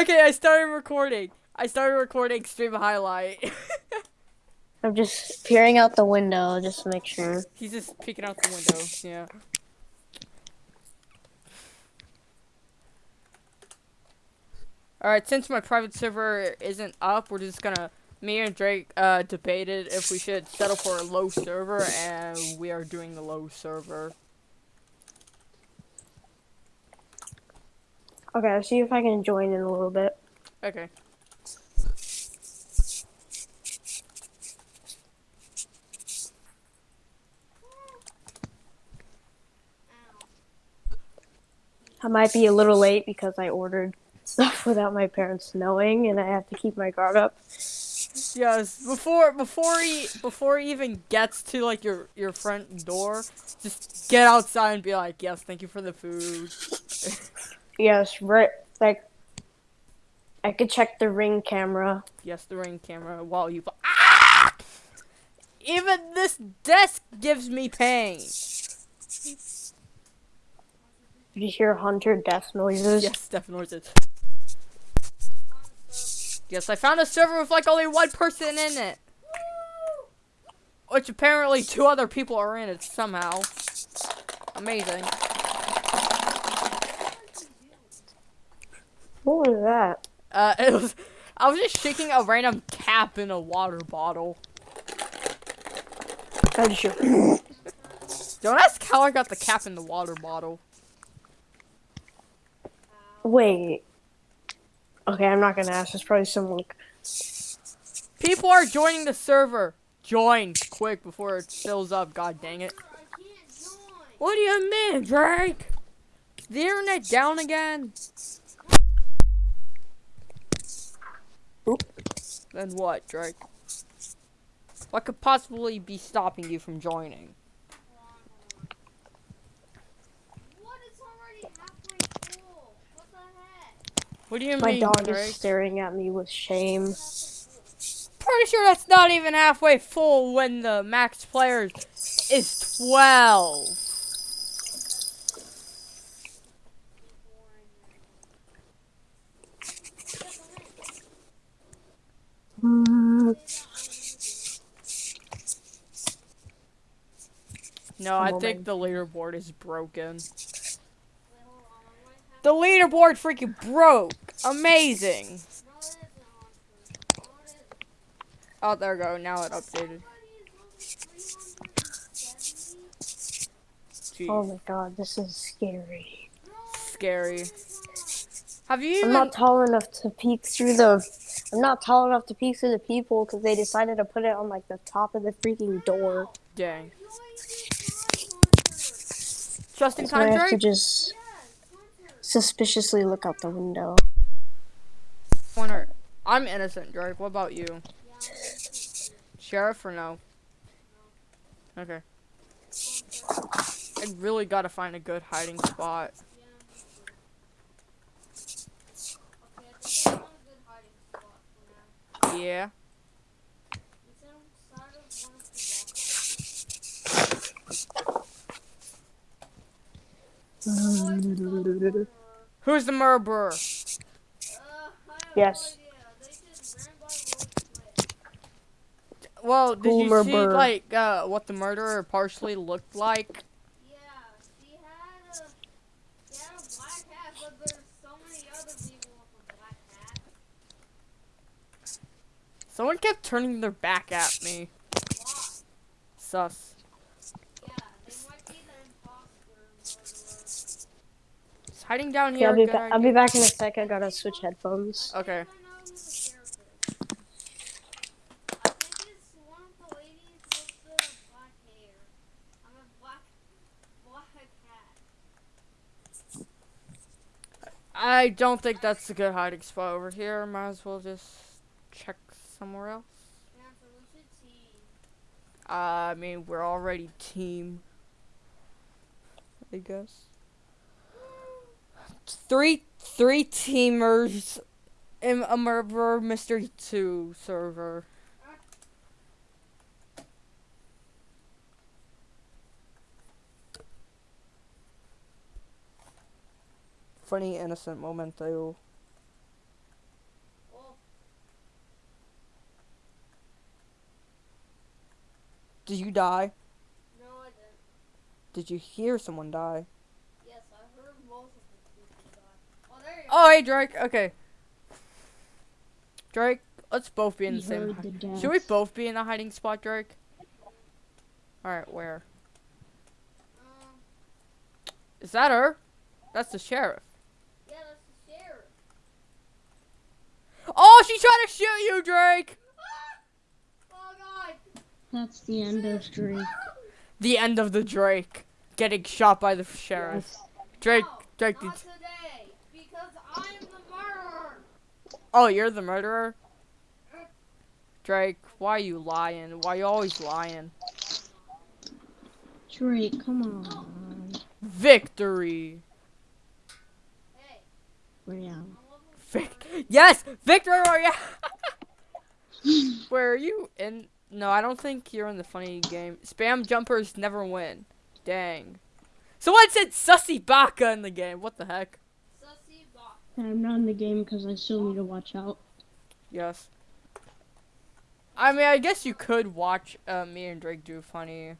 Okay, I started recording. I started recording stream highlight. I'm just peering out the window just to make sure. He's just peeking out the window. Yeah. Alright, since my private server isn't up, we're just gonna me and Drake uh, debated if we should settle for a low server, and we are doing the low server. Okay, I'll see if I can join in a little bit. Okay. I might be a little late because I ordered stuff without my parents knowing, and I have to keep my guard up. Yes, before before he before he even gets to like your your front door, just get outside and be like, "Yes, thank you for the food." yes, right. Like, I could check the ring camera. Yes, the ring camera while you. Ah! Even this desk gives me pain. Did you hear hunter death noises? Yes, death noises. Yes, I found a server with like only one person in it. Which apparently two other people are in it somehow. Amazing. What was that? Uh, it was, I was just shaking a random cap in a water bottle. Don't ask how I got the cap in the water bottle. Wait. Okay, I'm not gonna ask. There's probably someone. People are joining the server. Join quick before it fills up. God dang it. What do you mean, Drake? The internet down again? Oop. Then what, Drake? What could possibly be stopping you from joining? What do you My mean, dog Drake? is staring at me with shame. Pretty sure that's not even halfway full when the max players is 12. No, I think the leaderboard is broken. The leaderboard freaking broke! Amazing! Oh, there we go. Now it updated. Jeez. Oh my god, this is scary. Scary. Have you I'm not tall enough to peek through the. I'm not tall enough to peek through the people because they decided to put it on like the top of the freaking door. Dang. Just in So I have to just suspiciously look out the window. Corner. I'm innocent, Drake. What about you? Sheriff or no? Okay. I really gotta find a good hiding spot. Yeah. Who's the murderer? Yes. Well, did you see like uh, what the murderer partially looked like? Yeah, she had a, she had a black hat, but there's so many other people with a black hat. Someone kept turning their back at me. Sus. Yeah, they might be the imposter murderer. Is hiding down Yeah, here. I'll be, I'll be back in a sec. I gotta switch headphones. Okay. I don't know who the sheriff is. I think it's one of the ladies with the black hair. I'm a black, black hat. I don't think that's a good hiding spot over here. Might as well just check somewhere else. Uh, I mean, we're already team. I guess. Three, three teamers in a murder mystery two server. Funny innocent moment though. Did you die? No, I didn't. Did you hear someone die? Yes, I heard most of the people die. Oh, there you Oh, hey, Drake. Okay. Drake, let's both be in the same. the. Should we both be in the hiding spot, Drake? Alright, where? Um, Is that her? That's the sheriff. yeah, that's the sheriff. Oh, she's trying to shoot you, Drake! God. That's the end of Drake. The end of the Drake. Getting shot by the sheriff. Drake, No, Drake, not did, today, because I am the murderer. oh, you're the murderer? Drake, why you lying? Why you always lying? Drake, come on. Victory! Hey, Where I'm am Vic- yes! Victory Royale! Where are you in? No, I don't think you're in the funny game. Spam jumpers never win. Dang. Someone said Sussy Baka in the game. What the heck? Sussy Bot. I'm not in the game because I still need to watch out. Yes. I mean, I guess you could watch uh, me and Drake do funny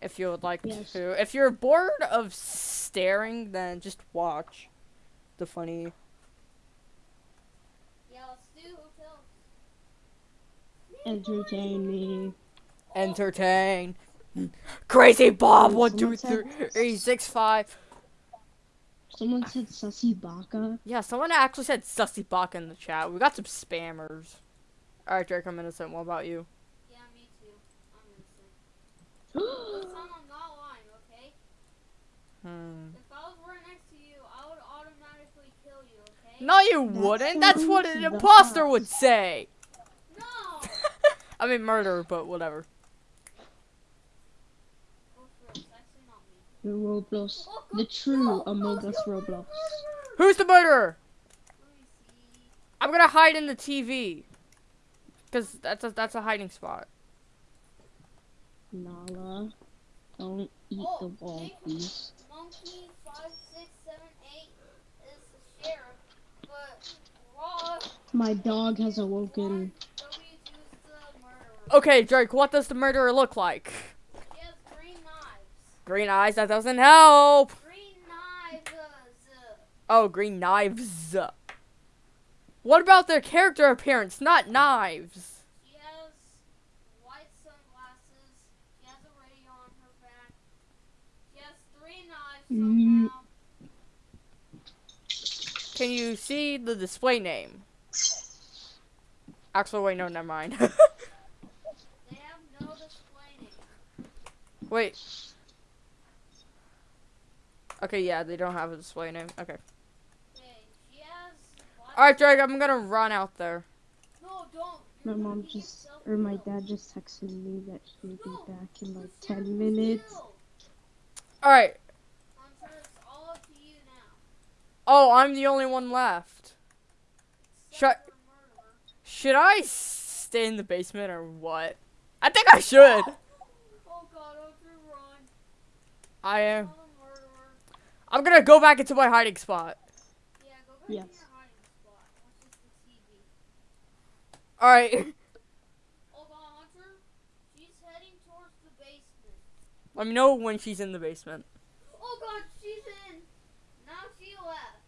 if you would like Yes. to. If you're bored of staring, then just watch the funny. Yeah, let's do hotels. Entertain me. Entertain. Crazy Bob, one, two, someone three, six, five. Someone said Sussy Baka. Yeah, someone actually said Sussy Baka in the chat. We got some spammers. Alright, Drake, I'm innocent. What about you? Yeah, me too. I'm innocent. This time I'm not lying, okay? Hmm. If I was right next to you, I would automatically kill you, okay? No, you That's wouldn't. That's what an the imposter would say. No! I mean, murder, but whatever. Go for it. It's actually not me. The Roblox. The true no, Among no, Us Roblox. Who's the murderer? Let me see. I'm gonna hide in the TV. Cause that's a that's a hiding spot. Nala. Don't eat Oh, the wall, please. Monkey five six seven eight is the sheriff, but Ross My dog has awoken. W two is the murderer. Okay, Drake, what does the murderer look like? She has green knives. Green eyes, that doesn't help. Green knives. Oh, green knives. What about their character appearance, not knives? She has white sunglasses. She has a radio on her back. She has three knives Mm. somehow. Can you see the display name? Actually, wait, no, never mind. They have no display name. Wait. Okay, yeah, they don't have a display name. Okay. Okay, she has. white- Alright, Drake, I'm gonna run out there. No, don't. My mom just, or my dad just texted me that he'll be back in like 10 minutes. Alright. Hunter, it's all up to you now. Oh, I'm the only one left. Shut- Except for murderer. Should I stay in the basement or what? I think I should. Oh god, Hunter, run. I am. Call the murderer. I'm gonna go back into my hiding spot. Yeah, go back Yes. to your hiding spot. Watch just TV. Alright. Hold on, Hunter. She's heading towards the basement. Let me know when she's in the basement. Oh god, she's in. Now she left.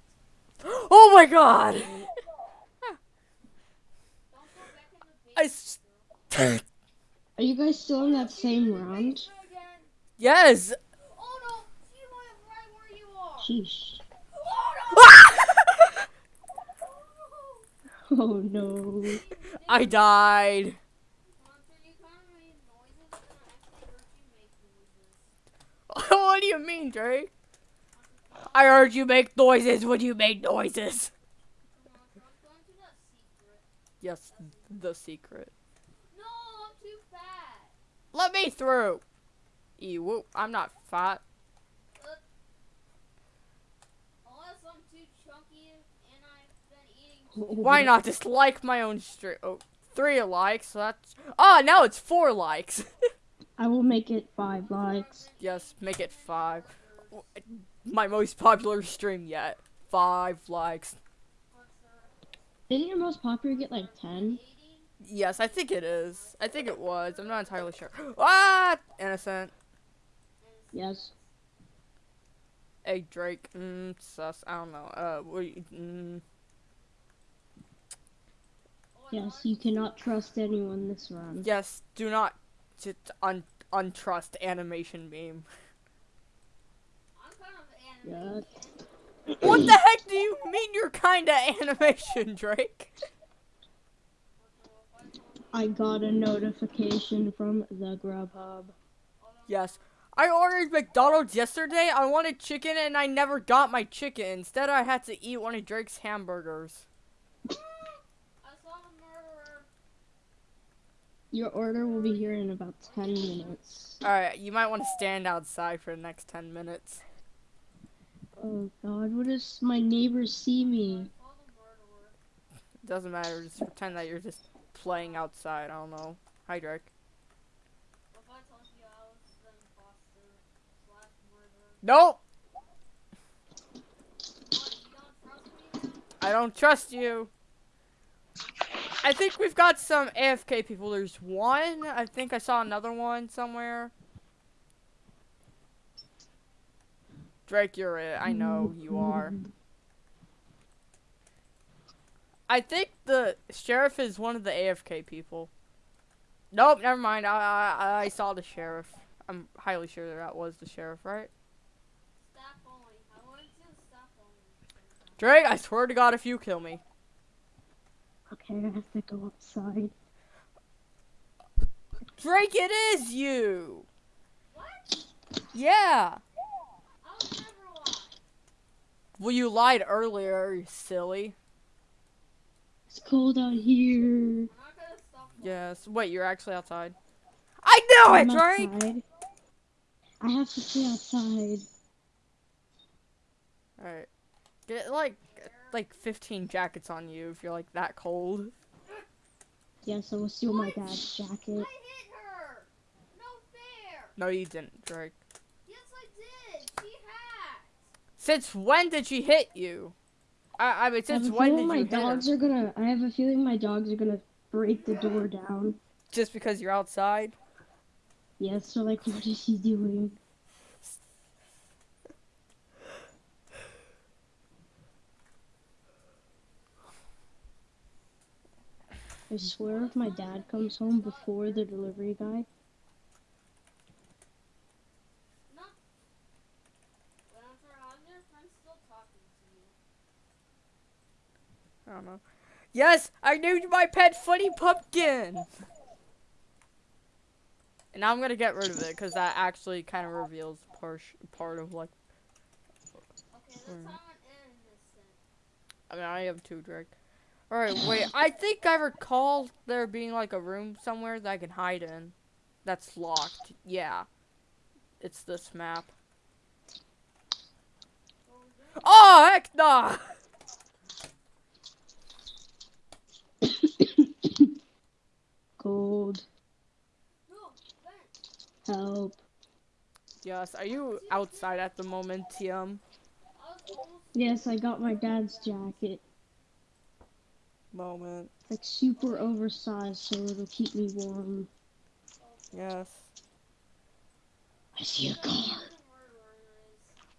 Oh my god! Don't go back in the I basement. s- Are you guys still in that same round? Yes! Oh no, she went right where you are. Sheesh. Oh no! I died. Hunter, you kind of made noises and I actually heard you make noises. what do you mean, Drake? I heard you make noises when you make noises. Come on, Hunter, I'm going to that secret. Yes, the secret. No, I'm too fat. Let me through. Ew, I'm not fat. Unless I'm too chunky and I've been eating. Why not just like my own stream? Oh, three likes. So that's. Ah, now it's four likes. I will make it five likes. yes, make it five. My most popular stream yet. Five likes. Didn't your most popular get like 10? Yes, I think it is. I think it was. I'm not entirely sure. Ah, innocent. Yes. Hey Drake. Mm, sus. I don't know. Uh, what? you- Mm, Yes, you cannot trust anyone this round. yes. Do not just un untrust animation kind of animated. What the heck do you mean you're kinda animation, Drake? I got a notification from the Grubhub. Yes. I ordered McDonald's yesterday. I wanted chicken and I never got my chicken. Instead, I had to eat one of Drake's hamburgers. I saw the murderer. Your order will be here in about 10 minutes. Alright, you might want to stand outside for the next 10 minutes. Oh god, what if my neighbors see me? I saw the murderer. Doesn't matter. Just pretend that you're just playing outside. I don't know. Hi, Drake. What if I told you I was the imposter slash murderer? Nope. What, you don't trust me? I don't trust you. I think we've got some AFK people. There's one. I think I saw another one somewhere. Drake, you're it. I know you are. I think the sheriff is one of the AFK people. Nope, never mind. I I, I saw the sheriff. I'm highly sure that that was the sheriff, right? Staff only. I went to staff only. Drake, I swear to God, if you kill me. Okay, I have to go outside. Drake, it is you. What? Yeah. I was never alive. Well, you lied earlier, you silly. It's cold out here. I'm not gonna stop. Yes. Wait, you're actually outside. I knew it, I'm Drake. outside. I have to stay outside. All right. Get like like 15 jackets on you if you're like that cold. Yes, I will steal my dad's jacket. I hit her. No fair. No, you didn't, Drake. Yes, I did. She had. Since when did she hit you? I I mean, have since a when feeling did my you hit her? dogs are gonna. I have a feeling my dogs are gonna break the door down. Just because you're outside? Yes, so like, what is she doing? I swear if my dad comes home before the delivery guy, No. Jennifer, how's your friend still talking to you? I don't know. Yes, I named my pet Funny Pumpkin. And now I'm gonna get rid of it because that actually kind of reveals part part of like. Okay, this Hmm. time I'm innocent. I mean, I have two, Drake. All right, wait. I think I recall there being like a room somewhere that I can hide in. That's locked. Yeah. It's this map. Oh heck No, Ben. help. Yes. Are you outside at the moment, TM? I was almost. Yes, I got my dad's jacket. Moment. Like super oversized so it'll keep me warm. Yes. I see a car. The murderer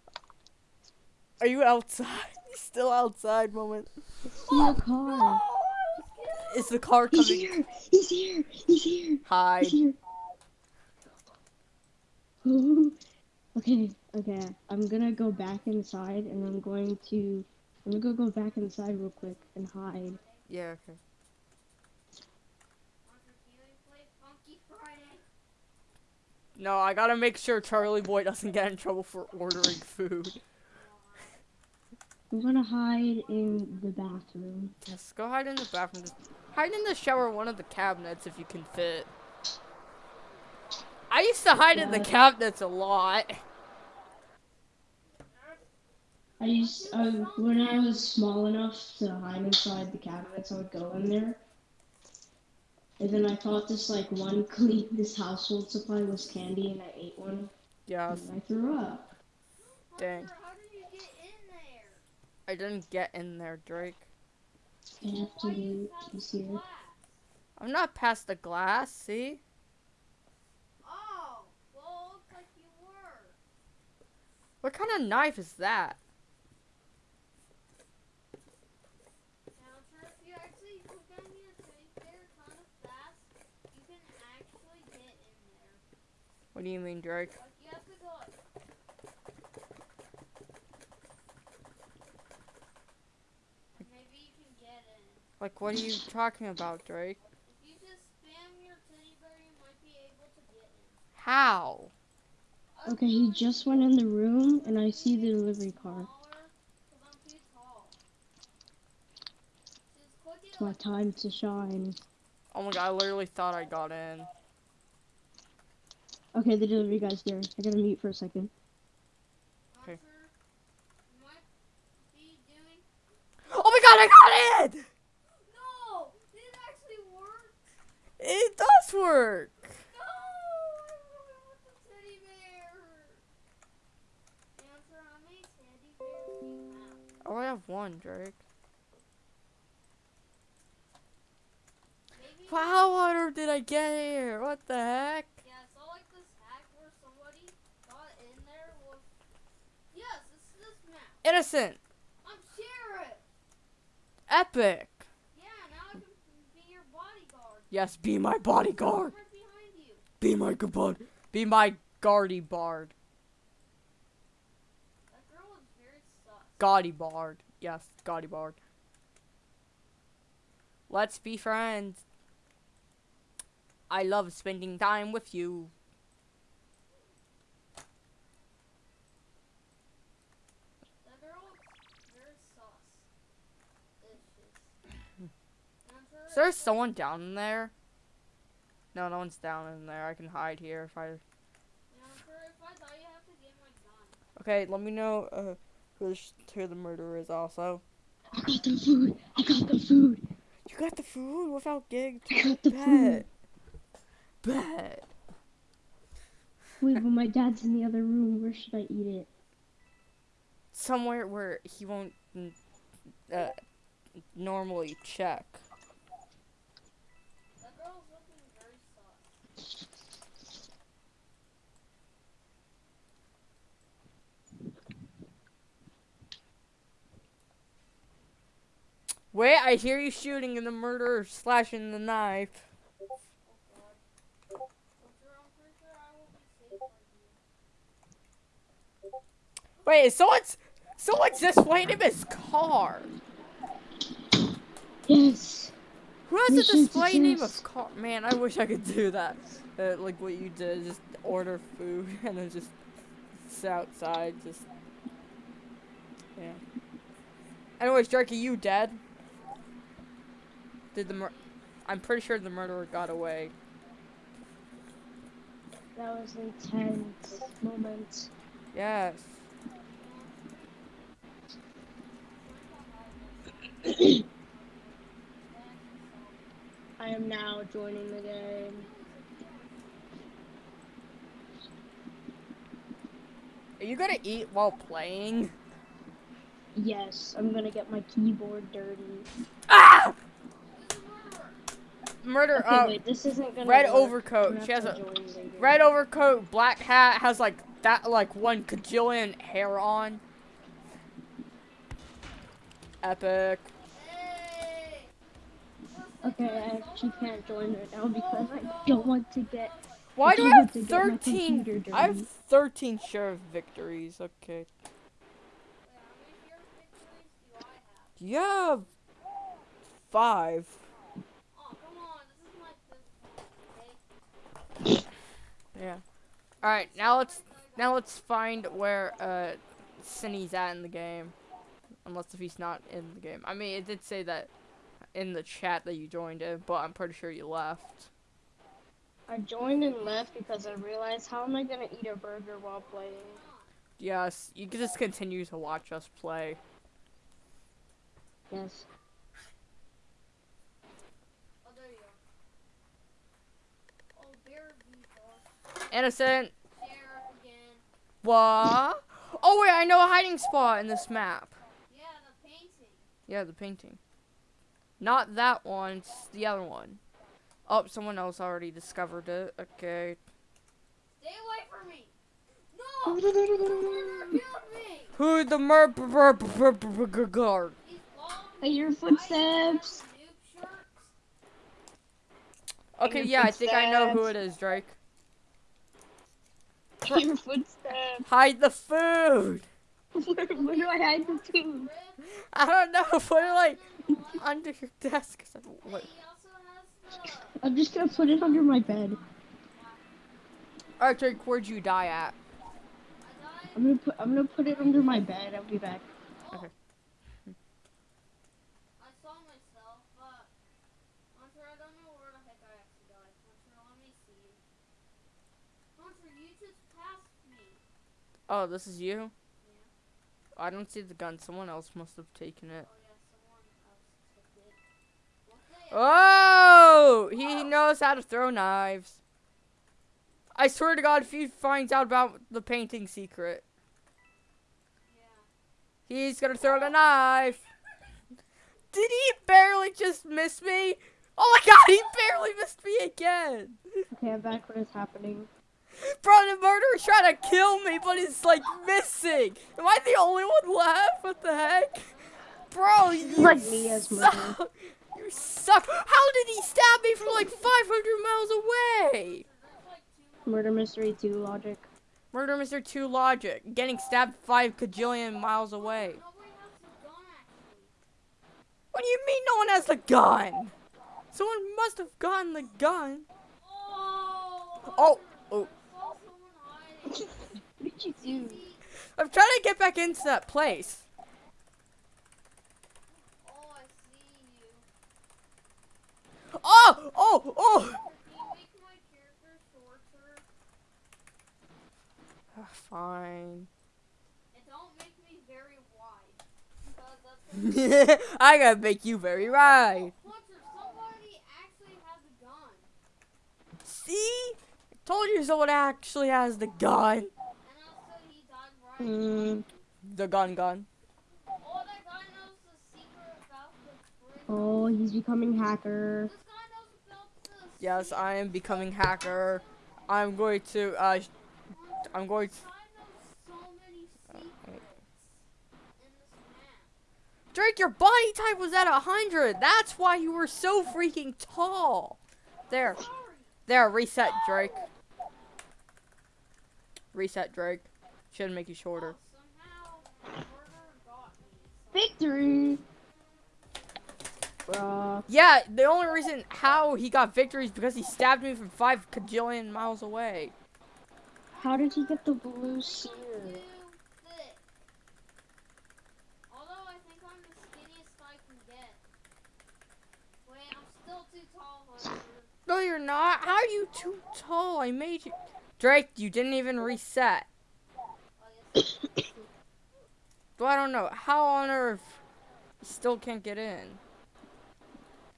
is. Are you outside? Still outside, moment. I see a car. Oh, is the car He's coming? here! He's here! He's here! Hide. He's here! Ooh. Okay, okay. I'm gonna go back inside and I'm going to I'm gonna go go back inside real quick and hide. Yeah. Okay. Hunter, can we play Funky Friday? No, I gotta make sure Charlie Boy doesn't get in trouble for ordering food. I'm gonna hide in the bathroom. Yes, go hide in the bathroom. Just hide in the shower, one of the cabinets if you can fit. I used to hide in the cabinets a lot. I used uh, when I was small enough to hide inside the cabinets, I would go in there. And then I thought this like one clean this household supply was candy, and I ate one, Yes, and I threw up. Dang. Hunter, how did you get in there? I didn't get in there, Drake. I have to Why do you do have this here. glass? I'm not past the glass, see? Oh, well, looks like you were. What kind of knife is that? Now, sir, if you actually put down your teddy bear kind of fast, you can actually get in there. What do you mean, Drake? Like, you have to go like. And Maybe you can get in. Like, what are you talking about, Drake? If you just spam your teddy bear, you might be able to get in. How? Okay, he just went in the room and I see the delivery car. Smaller, 'cause I'm too tall. Just click it It's my time to shine. Oh my god, I literally thought I got in. Okay, the delivery guy's here. I gotta mute for a second. Okay. Hunter, you doing. Oh my god, I got in! No! Did it actually work? It does work! No! I ruined with the teddy bear! Answer, how teddy bears have? Oh, I have one, Drake. Maybe. How on earth did I get here? What the heck? Yeah, I saw like this hack where somebody got in there with. Yes, it's this map. Innocent! I'm Sheriff! Epic! Yeah, now I can be your bodyguard. Yes, be my bodyguard! Right behind you. Be my good bud. Be my guardy bard. That girl is very sus. Gaudy bard. Yes, gaudy bard. Let's be friends. I love spending time with you. That girl is very sus. Issues. Is there someone down in there? No, no one's down in there. I can hide here if I. Answer, if I die, you have to get my gun. Okay, let me know uh, who, the who the murderer is also. I got the food. I got the food. You got the food without getting I got the food. Bet. Bet. Wait, but my dad's in the other room. Where should I eat it? Somewhere where he won't uh, normally check. That girl's looking very sus. Wait, I hear you shooting and the murderer slashing the knife. God. Answer, I'm pretty sure I will be safe for you. Wait, someone's someone's displaying him his car. Yes. Who has a display name of car? Man, I wish I could do that. Uh, like what you did, just order food and then just sit outside, just yeah. Anyways, Drake, are you dead? Did the mur- I'm pretty sure the murderer got away. That was intense moment. Yes. I am now joining the game. Are you gonna eat while playing? Yes, I'm gonna get my keyboard dirty. Ah! Who's the murderer? Murder. Okay, wait, this isn't gonna red work. overcoat. She has a red overcoat, black hat, has like that like one cajillion hair on. Epic. Okay, I actually can't join right now because I don't want to get. Why do I have to get my 13? I have dirty. 13 sheriff victories. Okay. Wait, how many sheriff victories do I have? You have five. Oh, come on. This is my fifth one, okay? Yeah. All right. Now let's now let's find where uh Cinny's at in the game. Unless if he's not in the game. I mean, it did say that in the chat that you joined in, but I'm pretty sure you left. I joined and left because I realized how am I gonna eat a burger while playing? Yes, you can just continue to watch us play. Yes. Oh, there you are. Oh, bear dog. Innocent. Again. What? Oh wait, I know a hiding spot in this map. Yeah, the painting. Yeah, the painting. Not that one, it's the other one. Oh, someone else already discovered it. Okay. Stay away from me. No! The murderer killed me! Who the guard? He's long, I hear footsteps. noob shirts. Okay, hear yeah, I think I know who footsteps. it is, Drake. Hear footsteps. Hide the food. Where, where do I hide the food? I don't know. Put it like under your desk. what- He also has the. I'm just gonna put it under my bed. All right, Drake, where'd you die at? I'm gonna put I'm gonna put it under my bed. I'll be back. Okay. I saw myself, but Hunter, I don't know where the heck I actually died. Hunter, let me see. Hunter, you just passed me. Oh, this is you. I don't see the gun. Someone else must have taken it. Oh yeah, someone else took it. Oh, he knows how to throw knives. I swear to God, if he finds out about the painting secret, Yeah. he's gonna throw the knife. Did he barely just miss me? Oh my God, he barely missed me again. Okay, I'm back. What is happening? Bro, the murderer's trying to kill me, but he's like missing. Am I the only one left? What the heck? Bro, you Like me as murderer. suck. You suck. How did he stab me from like 500 miles away? There's like two. Murder mystery two logic. Murder Mystery 2 logic. Getting stabbed 5 cajillion miles away. Nobody has the gun actually. What do you mean no one has the gun? Someone must have gotten the gun. Oh. Oh, oh. I saw someone hiding. What did you do? I'm trying to get back into that place. Oh, I see you. Oh, oh, oh. Can you make my character shorter? Fine. And don't make me very wide. Because that's what I gotta make you very right. Oh, Hunter, somebody actually has a gun. See? I told you someone actually has the gun. And also he died right. Mm, The gun gun. Oh, that guy knows the secret about the oh, he's becoming hacker. This guy knows about the Yes, I am becoming hacker. I'm going to, uh, I'm going to, This so many secrets in this map. Drake, your body type was at 100. That's why you were so freaking tall. There, there, reset, Drake. Reset, Drake. Shouldn't make you shorter. Somehow the murderer got me. Victory. Bruh. Yeah, the only reason how he got victory is because he stabbed me from five cajillion miles away. How did he get the blue sear? Too thick. Although I think I'm the skinniest I can get. Wait, I'm still too tall, Hunter. No, you're not. How are you too tall? I made you. Drake, you didn't even reset. Well, I don't know. How on earth you still can't get in?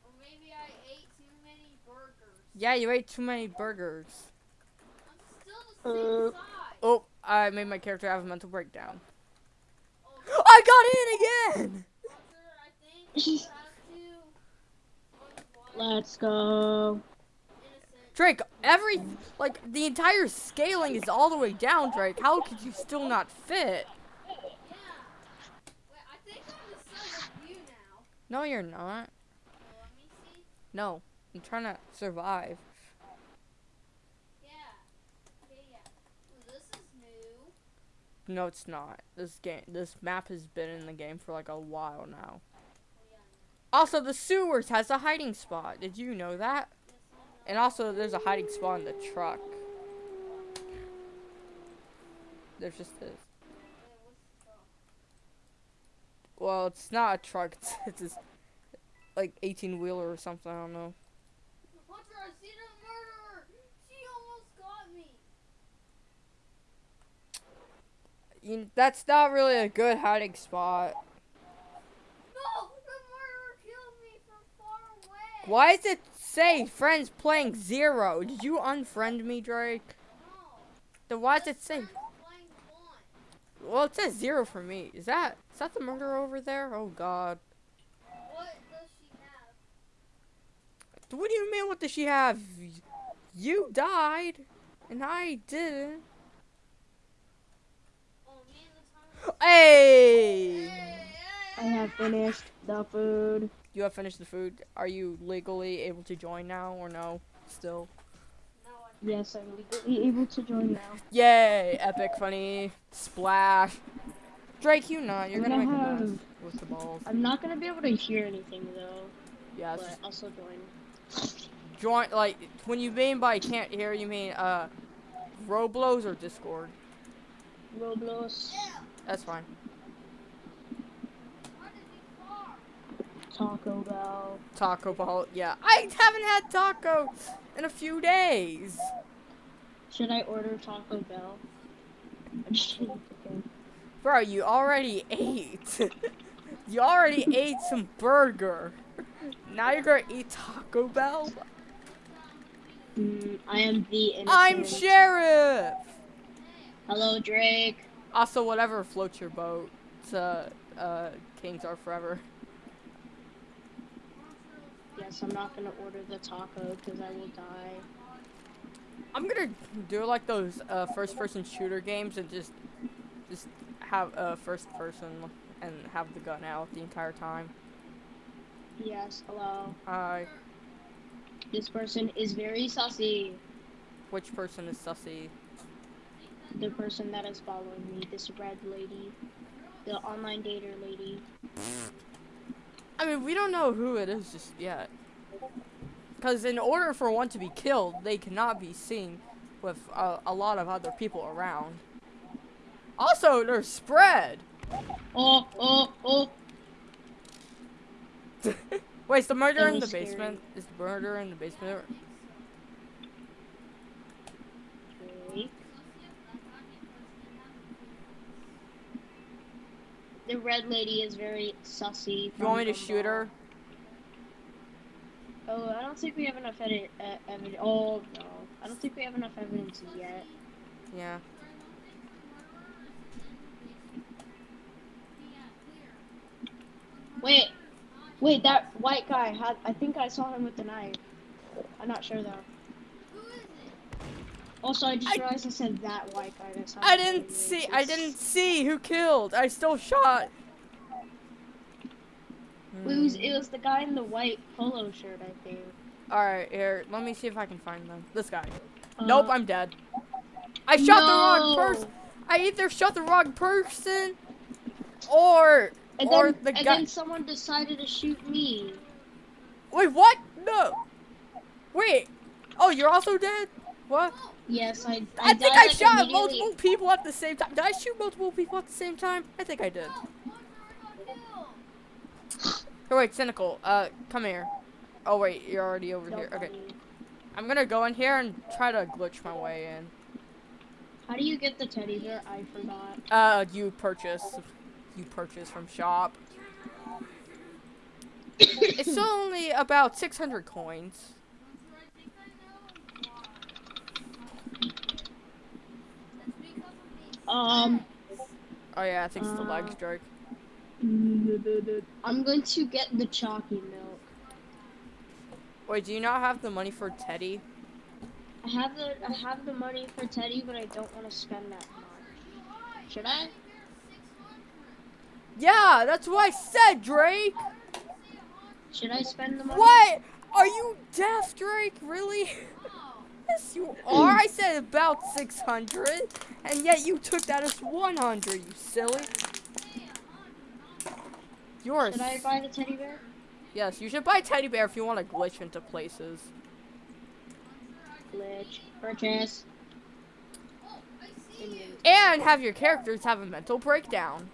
Or maybe I ate too many burgers. Yeah, you ate too many burgers. I'm still the same Uh. size. Oh, I made my character have a mental breakdown. Oh, I got in again! Hunter, I think you have to. Let's go. Drake, every, like, the entire scaling is all the way down, Drake. How could you still not fit? No, you're not. No, I'm trying to survive. No, it's not. This game, this map has been in the game for like a while now. Also, the sewers has a hiding spot. Did you know that? Yes, I know. And also, there's a hiding spot in the truck. There's just this. Wait, what's the truck? Well, it's not a truck. It's, it's this, like 18 wheeler or something. I don't know. Hunter, I see the murderer! She almost got me! You, that's not really a good hiding spot. No! The murderer killed me from far away! Why is it say friends playing zero? Did you unfriend me, Drake? No. Then why does it Just say? playing one. Well, it says zero for me. Is that is that the murderer over there? Oh God. What does she have? What do you mean? What does she have? You died, and I didn't. Oh, me and the Thomas. Hey! I have finished the food. You have finished the food. Are you legally able to join now, or no? Still. Yes, I'm legally able to join now. Yay! Epic, funny, splash. Drake, you not. You're I'm gonna make gonna a mess have- with the balls. I'm not gonna be able to hear anything though, Yeah, but just I'll join. join. Like when you mean by can't hear, you mean uh, Roblox or Discord. Roblox, That's fine. Taco Bell. Taco Bell. Yeah, I haven't had taco in a few days. Should I order Taco Bell? I'm just kidding. Bro, you already ate. you already ate some burger. Now you're gonna eat Taco Bell? Mm, I am the innocent. I'm Sheriff! Hello, Drake. Also, whatever floats your boat. To, uh, Kings are forever. Yes, I'm not gonna order the taco because I will die. I'm gonna do like those uh, first-person shooter games and just, just have a first person and have the gun out the entire time. Yes, hello. Hi. This person is very sussy. Which person is sussy? The person that is following me, this red lady, the online dater lady. I mean, we don't know who it is just yet. Because in order for one to be killed, they cannot be seen with a, a lot of other people around. Also, they're spread. Oh, oh, oh. Wait, is the murder in the scary. basement? Is the murder in the basement? Drake. The red lady is very sussy. You want me to shoot her? Oh, I don't think we have enough edit, uh, evidence. Oh, no. I don't think we have enough evidence yet. Yeah. Wait, wait, that white guy had. I think I saw him with the knife. I'm not sure though. Also, I just I- realized I said that white guy. That sounds I didn't see. I didn't see who killed. I still shot. It was it was the guy in the white polo shirt, I think. All right, here. Let me see if I can find them. This guy. Uh, nope, I'm dead. I shot the wrong person. I either shot the wrong person, or And or then the and guy. then someone decided to shoot me. Wait, what? No. Wait. Oh, you're also dead. What? Yes, I. I, I, think I like, shot multiple people at the same time. Did I shoot multiple people at the same time? I think I did. Oh, wait, cynical. Uh, come here. Oh wait, you're already over Don't here. Okay. I'm gonna go in here and try to glitch my way in. How do you get the teddy bear? I forgot. Uh, you purchase. You purchase from shop. it's only about 600 coins. Um, Oh yeah, I think it's the leg Uh, stroke. I'm going to get the chalky milk. Wait, do you not have the money for Teddy? I have the I have the money for Teddy, but I don't want to spend that much. Should I? Yeah, that's what I said, Drake. Should I spend the money? What? Are you deaf, Drake? Really? yes, you are. I said about 600, and yet you took that as 100, you silly. You're a Should I buy the teddy bear? Yes, you should buy a teddy bear if you want to glitch into places. Glitch. Purchase. And have your characters have a mental breakdown.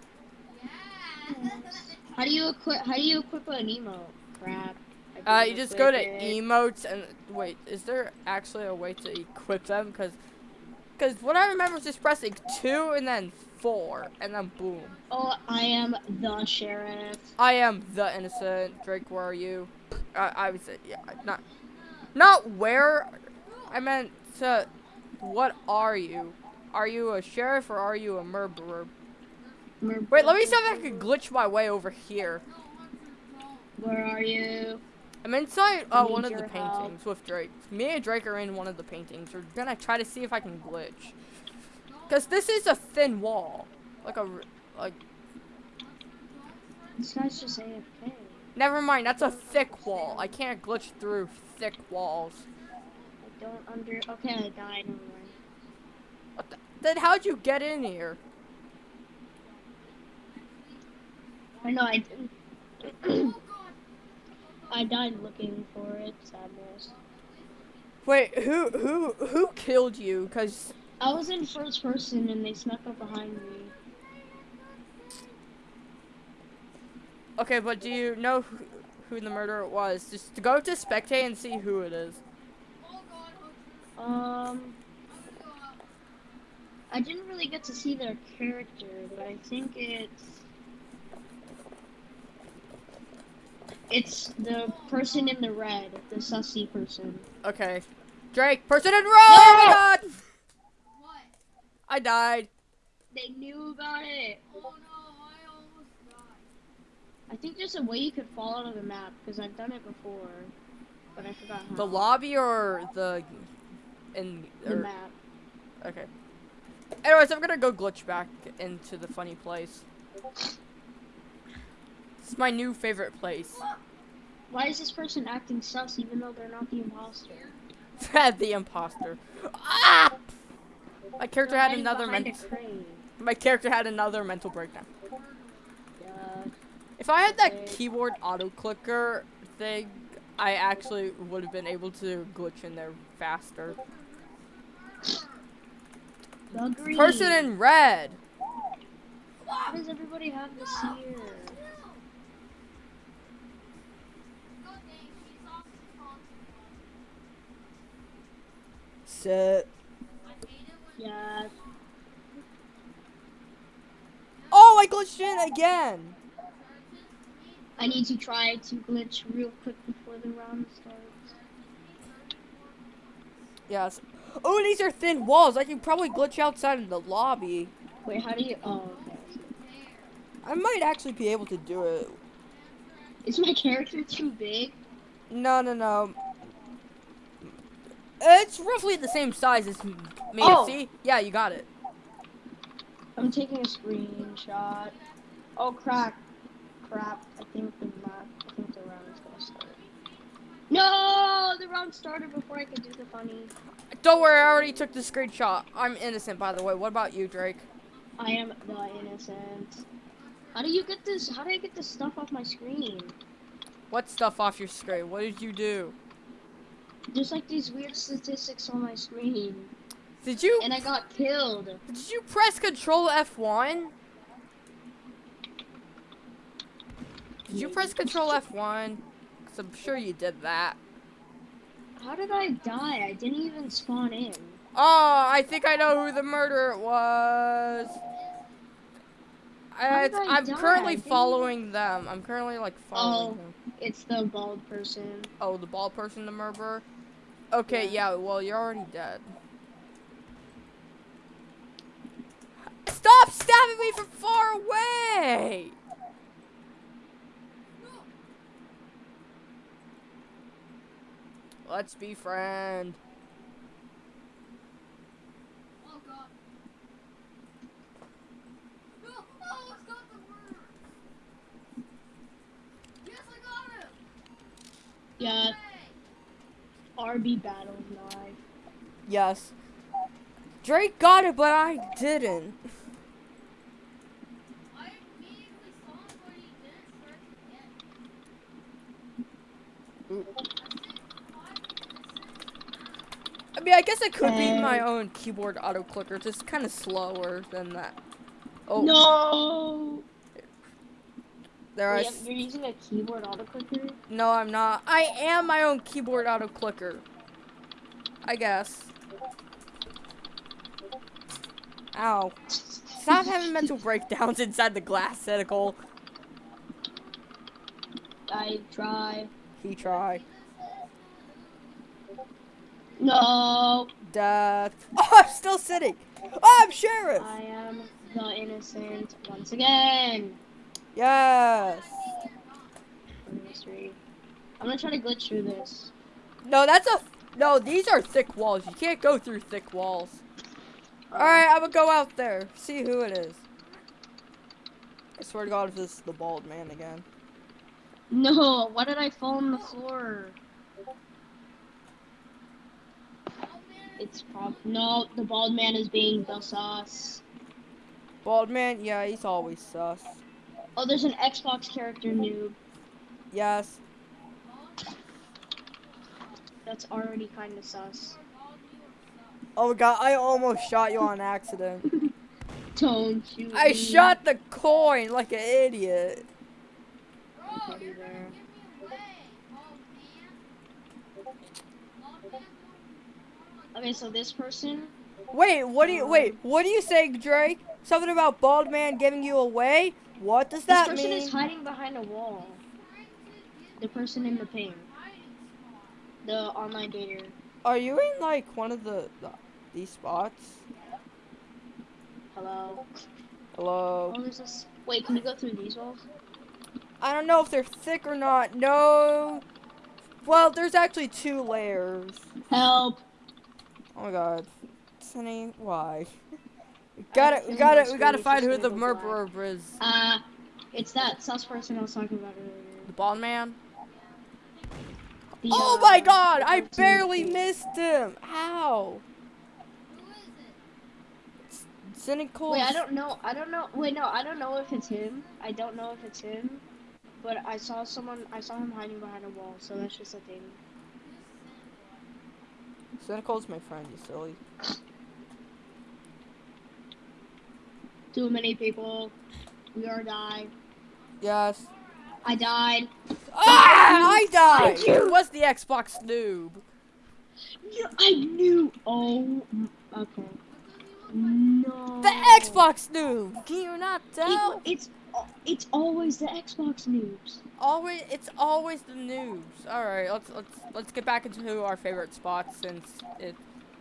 How do you equip? How do you equip an emote? Crap. Uh, you just go to it. emotes and wait. Is there actually a way to equip them? Because, because what I remember is just pressing two and then four and then boom. Oh, I am the sheriff. I am the innocent Drake. Where are you? I, I was yeah, not, not where. I meant to. What are you? Are you a sheriff or are you a murderer? Wait, let me see if I can glitch my way over here. Where are you? I'm inside uh, one of the help. paintings with Drake. Me and Drake are in one of the paintings. We're gonna try to see if I can glitch. Cause this is a thin wall, like a, like. This guy's just AFK. Never mind, that's a thick wall. I can't glitch through thick walls. I don't under. Okay, I died. Never. What the, then how'd you get in here? I know I didn't. I died looking for it. Sadness. Wait, who who who killed you? Cause I was in first person and they snuck up behind me. okay, but do you know who, who the murderer was? Just go to spectate and see who it is. Um, I didn't really get to see their character, but I think it's it's the person in the red, the sussy person. Okay, Drake, person in red. Oh my god! What? I died. They knew about it. Oh no, I almost died. I think there's a way you could fall out of the map because I've done it before, but I forgot how. The lobby or the in The or, map. okay. Anyways, I'm gonna go glitch back into the funny place. It's my new favorite place. Why is this person acting sus even though they're not the imposter? Fred the imposter. Ah! My character had another mental. My character had another mental breakdown. Yeah. If I had that keyboard auto clicker thing, I actually would have been able to glitch in there faster. The. Person in red. Why does everybody have this here? God dang, she's off the phone. Sit. I hate it Yeah. Oh, I glitched in again. I need to try to glitch real quick before the round starts. Yes. Oh, these are thin walls. I can probably glitch outside in the lobby. Wait, how do you? Oh, okay. I might actually be able to do it. Is my character too big? No, no, no. It's roughly the same size as me. Oh. See? Yeah, you got it. I'm taking a screenshot. Oh crap! Crap! I think the map. I think the round is gonna start. No, the round started before I could do the funny. Don't worry, I already took the screenshot. I'm innocent, by the way. What about you, Drake? I am the innocent. How do you get this? How do I get this stuff off my screen? What stuff off your screen? What did you do? There's like these weird statistics on my screen, Did you and I got killed. did you press Control F1? Did you press Control F1? Cause I'm sure you did that. How did I die? I didn't even spawn in. Oh, I think I know who the murderer was. I, I'm die? Currently following them. I'm currently like following Oh. them. It's the bald person. Oh, the bald person, the murderer. Okay, Yeah. yeah. Well, you're already dead. Stop stabbing me from far away! Let's be friend. Oh god. No! Oh, it's got the word! Yes, I got him! Yeah, RB battles live. Yes. Drake got it, but I didn't. I immediately saw him, but he didn't start to get. Ooh. I said five minutes. I mean, I guess it could be my own keyboard auto clicker, just kind of slower than that. Oh, No! There I. Wait, s- you're using a keyboard auto clicker. No, I'm not. I am my own keyboard auto clicker. I guess. Ow. Stop having mental breakdowns inside the glass centicle. I try. He try. No! Death. Oh, I'm still sitting. Oh, I'm sheriff. I am the innocent once again. Yes. I'm gonna try to glitch through this. No, that's a. No, these are thick walls. You can't go through thick walls. Alright, I'm gonna go out there. See who it is. I swear to God, if this is the bald man again. No, why did I fall on the floor? It's prob no, the bald man is being the sus. Bald man? Yeah, he's always sus. Oh, there's an Xbox character noob. Yes. That's already kind of sus. Oh God, I almost shot you on accident. Don't shoot I shot the coin like an idiot. Okay, so this person. Wait, what do you wait? What do you say, Drake? Something about bald man giving you away? What does that mean? This person mean? is hiding behind a wall. The person in the ping. The online dater. Are you in like one of the, the these spots? Hello. Hello. Oh, there's this. Wait, can you go through these walls? I don't know if they're thick or not. No. Well, there's actually two layers. Help! Oh my god. Sunny, why? We gotta, we gotta, we gotta find who the murderer is. Uh, it's that sus person I was talking about earlier. The bald man? The, Oh uh, my god, I barely missed him. How? Who is it cynical. Wait, I don't know. I don't know. Wait, no, I don't know if it's him. I don't know if it's him. But I saw someone. I saw him hiding behind a wall. So that's just a thing. Cynical's my friend, you silly. Too many people. We are die. Yes. I died. Ah! I died! It was the Xbox noob. I knew. Oh. Okay. No. The Xbox noob! Can you not tell? It, it's it's always the Xbox noobs. Always, it's always the noobs. All right, let's let's let's get back into our favorite spots since it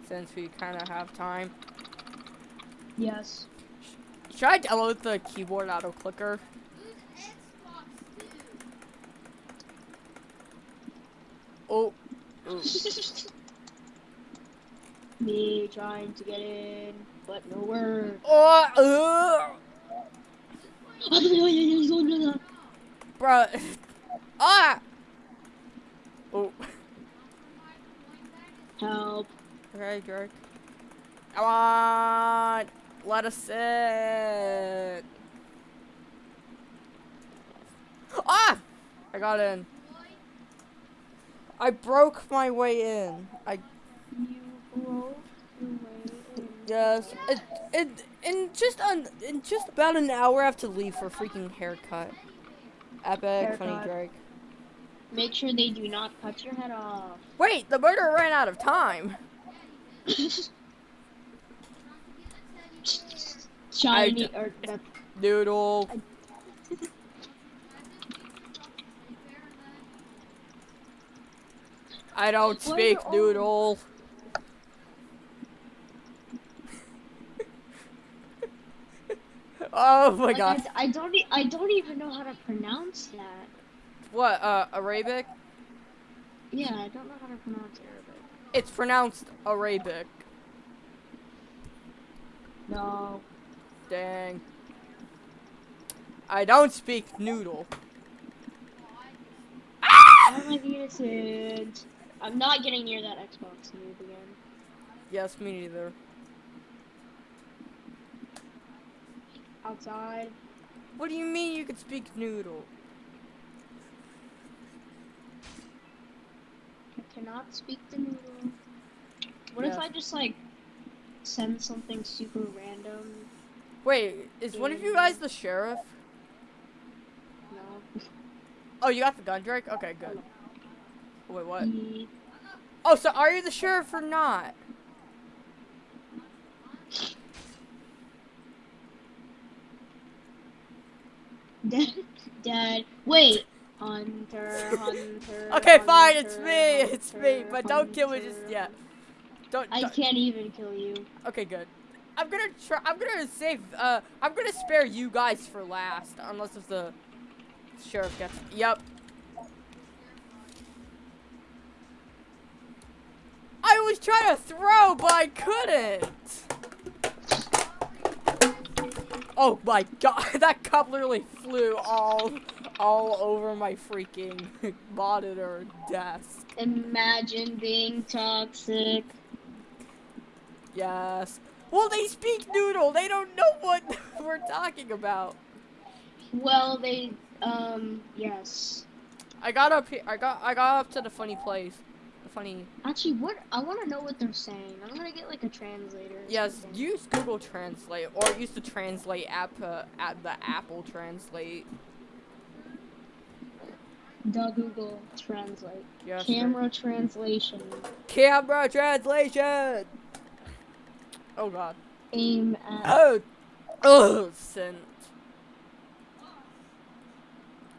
since we kind of have time. Yes. Should I download the keyboard auto clicker? Oh. Me trying to get in, but no word. oh, uh, bruh. ah. Oh. Help. Okay, Drake. Come on, let us in. Ah! I got in. I broke my way in. I You broke your way in. yes. It, it, in just un, in just about an hour, I have to leave for a freaking haircut. Epic, funny Haircut. Drake. Make sure they do not cut your head off. Wait, the murderer ran out of time. Shiny or Noodle. I don't speak all- noodle. oh my like, god. I, I don't e- I don't even know how to pronounce that. What, uh, Arabic? Yeah, I don't know how to pronounce Arabic. It's pronounced Arabic. No. Dang. I don't speak noodle. Ah! How am I innocent? I'm not getting near that Xbox noob again. Yes, me neither. Outside. What do you mean you could speak noodle? I cannot speak the noodle. What if I just like send something super random? Wait, is one of you guys the sheriff? No. Oh, you got the gun, Drake? Okay, good. Wait, what? Mm-hmm. Oh, so are you the sheriff or not? Dad, Dad, wait. Hunter, Hunter. Okay, fine, it's me, it's me, but don't kill me just yet. Don't. I don't- can't even kill you. Okay, good. I'm gonna try. I'm gonna save. Uh, I'm gonna spare you guys for last, unless if the sheriff gets. Yep. I was trying to throw, but I couldn't. Oh my god, that cup literally flew all, all over my freaking monitor desk. Imagine being toxic. Yes. Well, they speak noodle. They don't know what we're talking about. Well, they, um, yes. I got up here. I got I got up to the funny place. The funny. Actually, what I want to know what they're saying. I'm gonna get like a translator. Yes, something. use Google Translate or use the Translate app. Uh, at the Apple Translate. The Google Translate. Yes. Camera translation. Camera translation. Oh God. Aim at. Oh. Oh. Sent.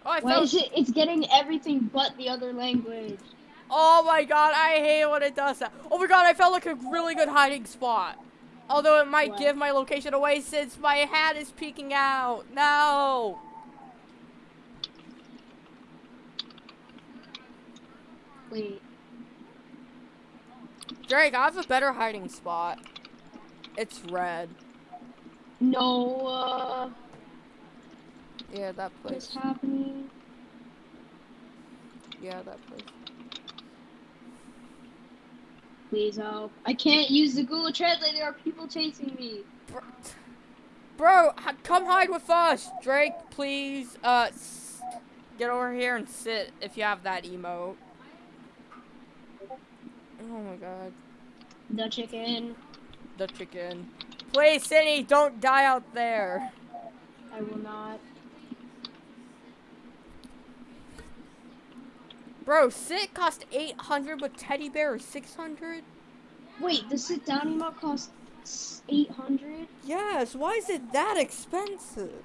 Oh, I Why felt. is it? It's getting everything but the other language. Oh my god, I hate when it does that. Oh my god, I felt like a really good hiding spot. Although it might What? give my location away since my hat is peeking out. No. Wait. Drake, I have a better hiding spot. It's red. No. Uh, Yeah, that place. what's happening? Yeah, that place. Please help. I can't use the Google Translate. There are people chasing me. Bro, bro come hide with us. Drake, please, uh, s- get over here and sit if you have that emote. Oh my god. The chicken. The chicken. Please, Cindy, don't die out there. I will not. Bro, sit cost 800 but teddy bear is 600? Wait, the sit down emote costs 800? Yes, why is it that expensive?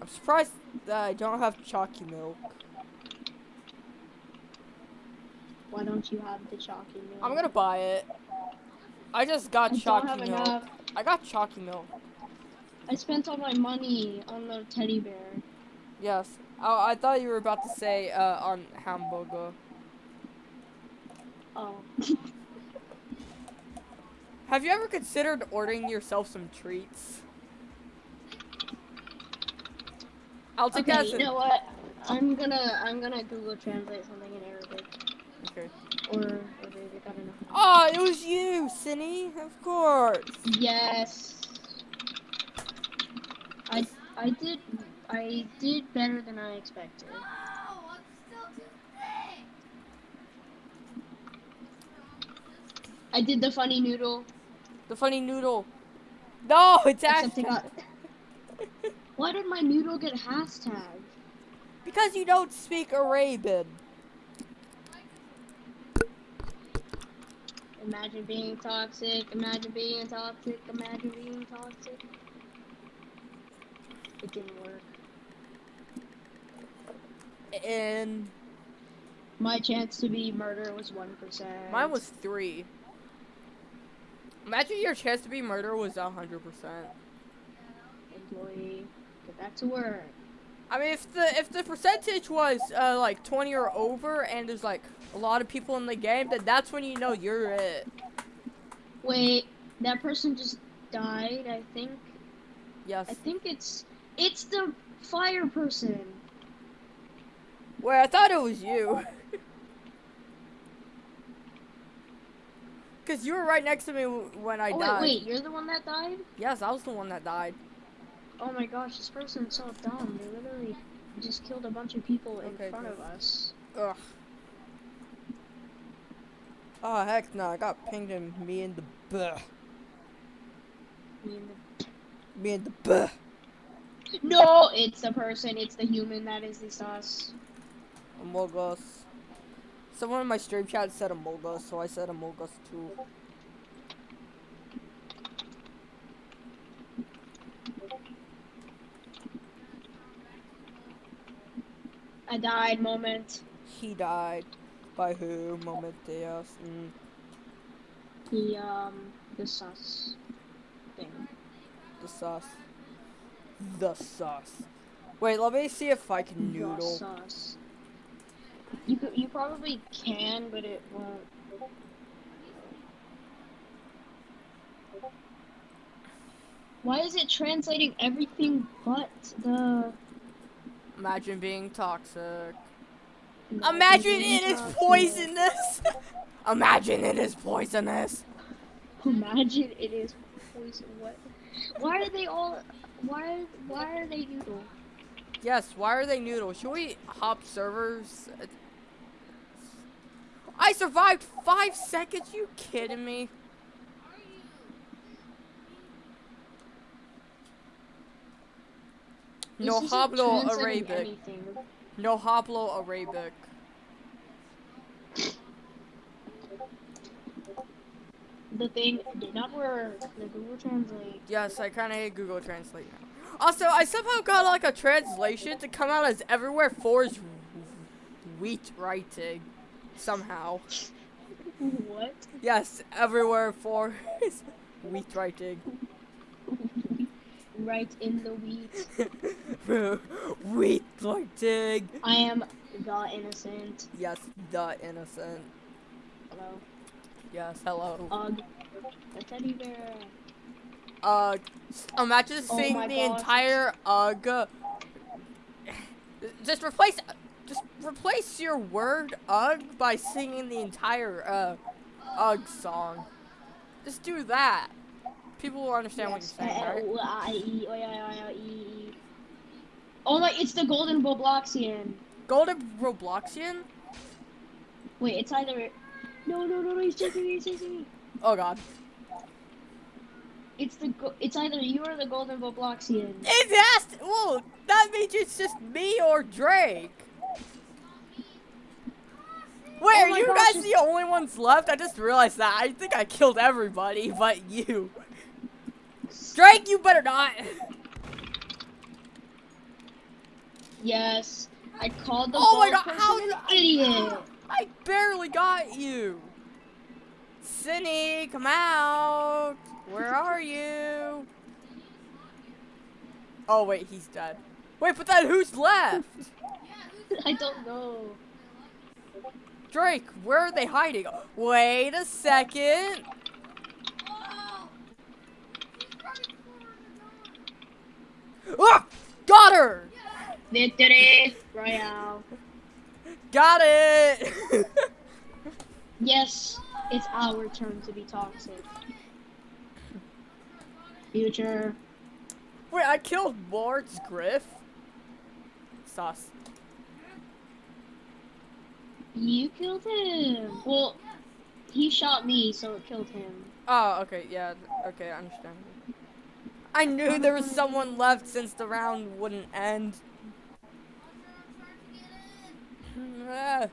I'm surprised that I don't have chalky milk. Why don't you have the chalky milk? I'm gonna buy it. I just got I chalky milk. enough. I got chalky milk. I spent all my money on the teddy bear. Yes. I, I thought you were about to say uh, on hamburger. Oh. Have you ever considered ordering yourself some treats? I'll take that okay, as you know what? I'm gonna I'm gonna Google translate something in Arabic Okay. or Arabic. I don't know. Oh, it was you, Cindy. Of course. Yes. I I did I did better than I expected. No, I'm still too thick. I did the funny noodle. The funny noodle. No, it's Except actually it. Why did my noodle get hashtag? because you don't speak Arabian. Imagine being toxic. Imagine being toxic. Imagine being toxic. It didn't work. And My chance to be murder was one percent. mine was three. Imagine your chance to be murder was a hundred percent. employee. Get back to work. I mean, if the if the percentage was uh, like twenty or over, and there's like a lot of people in the game, then that's when you know you're it. Wait, that person just died. I think. Yes. I think it's it's the fire person. Wait, I thought it was you. Cause you were right next to me when I oh died. wait, wait, you're the one that died? Yes, I was the one that died. Oh my gosh, this person's so dumb. They literally just killed a bunch of people in Okay, front good. of us. Ugh. Oh heck no! I got pinged in me and the buh. Me and the Me and the buh. No, it's the person. It's the human that is the sus. Among Us. Someone in my stream chat said Among Us, so I said Among Us too. I died. Moment. He died. By who? Momenteos. Mm. The um the sus thing. The sauce. The sauce. Wait, let me see if I can noodle. The sus. You you probably can, but it won't. Why is it translating everything but the? Imagine being toxic. Imagine it is poisonous. Imagine it is poisonous. Imagine it is poison. What? Why are they all? Why? Why are they noodle? Yes, why are they noodle? Should we hop servers? I survived five seconds. You kidding me? No hablo Arabic. No hablo Arabic. The thing did not work. The Google Translate. Yes, I kind of hate Google Translate now. Also, I somehow got like a translation to come out as everywhere for is wheat writing. Somehow. What? Yes, everywhere for is wheat writing. Right in the wheat. wheat writing. I am the innocent. Yes, the innocent. Hello. Yes, hello. Ugh. A teddy bear. Uh, imagine Oh seeing the gosh. entire ugh. Just replace, just replace your word ugh by singing the entire uh ugh song. Just do that. People will understand Yes. what you're saying, right? Oh my! It's the Golden Robloxian. Golden Robloxian? Wait, it's either. No, no, no, no! He's chasing me! He's chasing me! Oh god. It's the. Go- it's either you or the Golden Robloxian. It has to, well, that means it's just me or Drake. Wait, Oh are you gosh, guys the only ones left? I just realized that. I think I killed everybody but you. Drake, you better not. Yes. I called the Oh my God, how idiot. I barely got you. Cindy, come out. Where are you? Oh wait, he's dead. Wait, but then who's left? I don't know. Drake, where are they hiding? Wait a second. He's running for the door. Ah! Got her! Victory Royale. Got it! Yes, it's our turn to be toxic. Future. Wait, I killed Lord's Griff? Sauce. You killed him. Well, he shot me, so it killed him. Oh, okay, yeah, okay, I understand. I knew there was someone left since the round wouldn't end.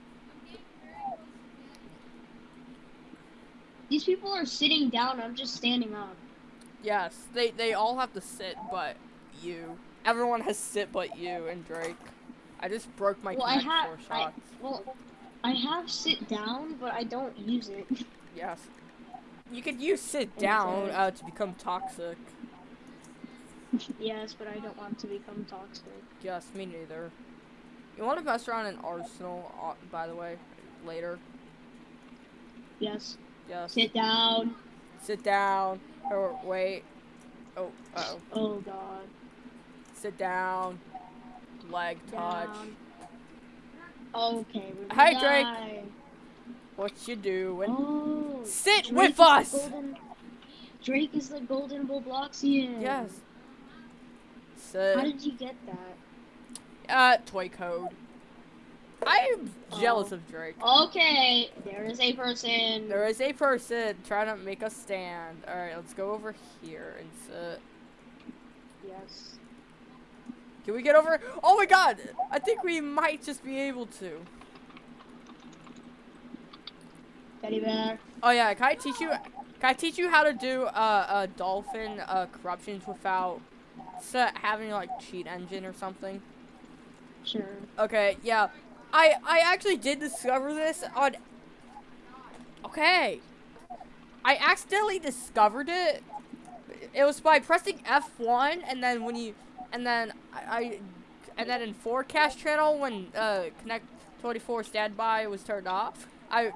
These people are sitting down. I'm just standing up. yes, they, they all have to sit but you. Everyone has sit but you and Drake. I just broke my well, I have. four I, shots. well, I have sit down, but I don't use it. Yes. You could use sit down uh, to become toxic. Yes, but I don't want to become toxic. Yes, me neither. You want to mess around in Arsenal, uh, by the way, later? Yes. Yes. Sit down. Sit down. Or wait. Oh, uh oh. Oh God. Sit down. Leg touch. Down. Okay. Hey, gonna Drake. What you doing? Oh. Sit Drake with us. golden- Drake is the golden Robloxian. Yes. How did you get that? Uh, toy code. I am jealous Oh. of Drake. Okay, there is a person. There is a person trying to make us stand. All right, let's go over here and sit. Yes. Can we get over? Oh my god! I think we might just be able to. Teddy bear. Oh yeah, can I teach you? Can I teach you how to do uh, uh dolphin uh, corruptions without s- having like cheat engine or something? Sure. Okay, yeah. I I actually did discover this on. Okay. I accidentally discovered it. It was by pressing F1 and then when you and then I, I and then in forecast channel when uh connect 24 standby was turned off. I